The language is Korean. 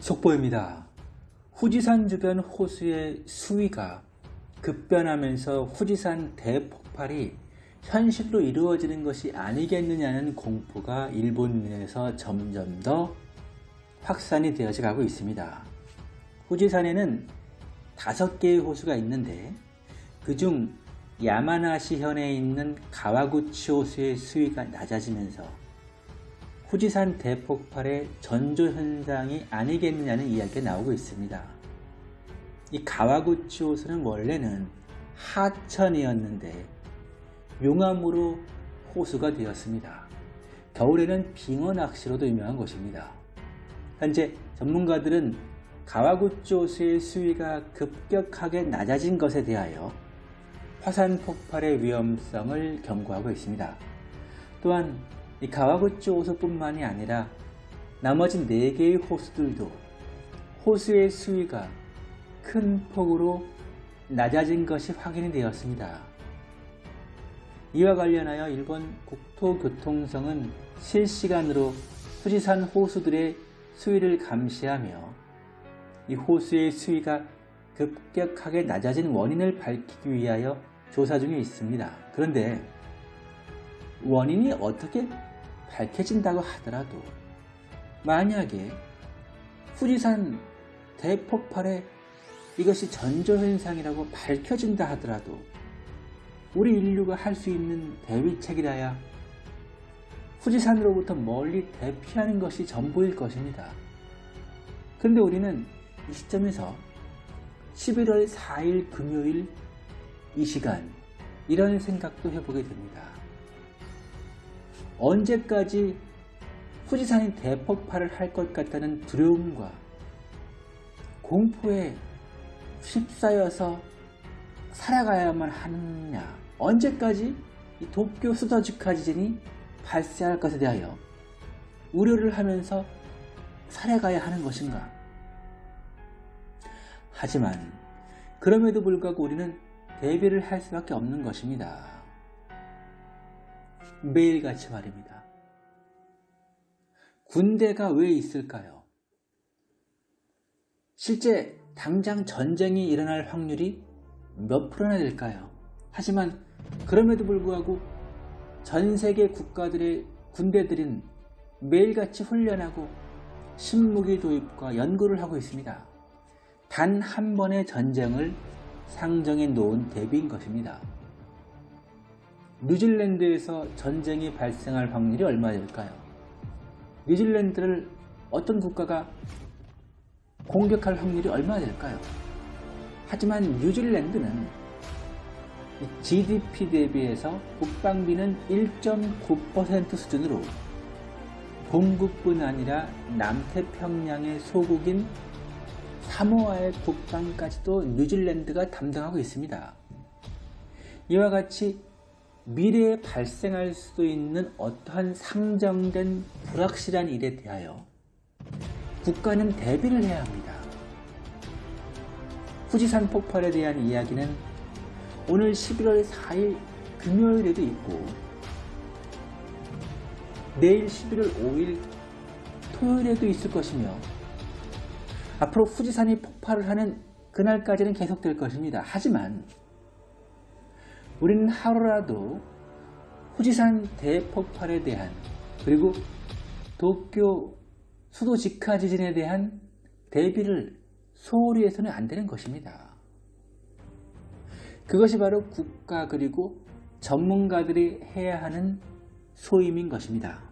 속보입니다. 후지산 주변 호수의 수위가 급변하면서 후지산 대폭발이 현실로 이루어지는 것이 아니겠느냐는 공포가 일본 내에서 점점 더 확산이 되어져 가고 있습니다. 후지산에는 다섯 개의 호수가 있는데 그중 야마나시 현에 있는 가와구치 호수의 수위가 낮아지면서 후지산 대폭발의 전조 현상이 아니겠느냐는 이야기가 나오고 있습니다. 이 가와구치 호수는 원래는 하천이었는데 용암으로 호수가 되었습니다. 겨울에는 빙어 낚시로도 유명한 곳입니다. 현재 전문가들은 가와구치 호수의 수위가 급격하게 낮아진 것에 대하여 화산 폭발의 위험성을 경고하고 있습니다. 또한 이 가와구치 호수뿐만이 아니라 나머지 4개의 호수들도 호수의 수위가 큰 폭으로 낮아진 것이 확인이 되었습니다. 이와 관련하여 일본 국토교통성은 실시간으로 후지산 호수들의 수위를 감시하며 이 호수의 수위가 급격하게 낮아진 원인을 밝히기 위하여 조사 중에 있습니다. 그런데 원인이 어떻게 밝혀진다고 하더라도 만약에 후지산 대폭발에 이것이 전조현상이라고 밝혀진다 하더라도 우리 인류가 할 수 있는 대비책이라야 후지산으로부터 멀리 대피하는 것이 전부일 것입니다. 그런데 우리는 이 시점에서 11월 4일 금요일 이 시간 이런 생각도 해보게 됩니다. 언제까지 후지산이 대폭발을 할 것 같다는 두려움과 공포에 휩싸여서 살아가야만 하느냐 언제까지 이 도쿄 수도주카 지진이 발생할 것에 대하여 우려를 하면서 살아가야 하는 것인가 하지만 그럼에도 불구하고 우리는 대비를 할 수밖에 없는 것입니다. 매일같이 말입니다. 군대가 왜 있을까요? 실제 당장 전쟁이 일어날 확률이 몇 프로나 될까요? 하지만 그럼에도 불구하고 전 세계 국가들의 군대들은 매일같이 훈련하고 신무기 도입과 연구를 하고 있습니다. 단 한 번의 전쟁을 상정해 놓은 대비인 것입니다. 뉴질랜드에서 전쟁이 발생할 확률이 얼마 될까요? 뉴질랜드를 어떤 국가가 공격할 확률이 얼마 될까요? 하지만 뉴질랜드는 GDP 대비해서 국방비는 1.9% 수준으로 본국뿐 아니라 남태평양의 소국인 사모아의 국방까지도 뉴질랜드가 담당하고 있습니다. 이와 같이 미래에 발생할 수도 있는 어떠한 상정된 불확실한 일에 대하여 국가는 대비를 해야 합니다. 후지산 폭발에 대한 이야기는 오늘 11월 4일 금요일에도 있고 내일 11월 5일 토요일에도 있을 것이며 앞으로 후지산이 폭발을 하는 그날까지는 계속될 것입니다. 하지만 우리는 하루라도 후지산 대폭발에 대한 그리고 도쿄 수도 직하 지진에 대한 대비를 소홀히 해서는 안 되는 것입니다. 그것이 바로 국가 그리고 전문가들이 해야 하는 소임인 것입니다.